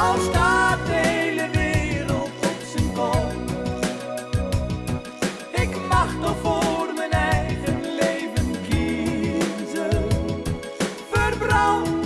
Al staat de hele wereld op zijn kop. Ik mag toch voor mijn eigen leven kiezen. Verbrand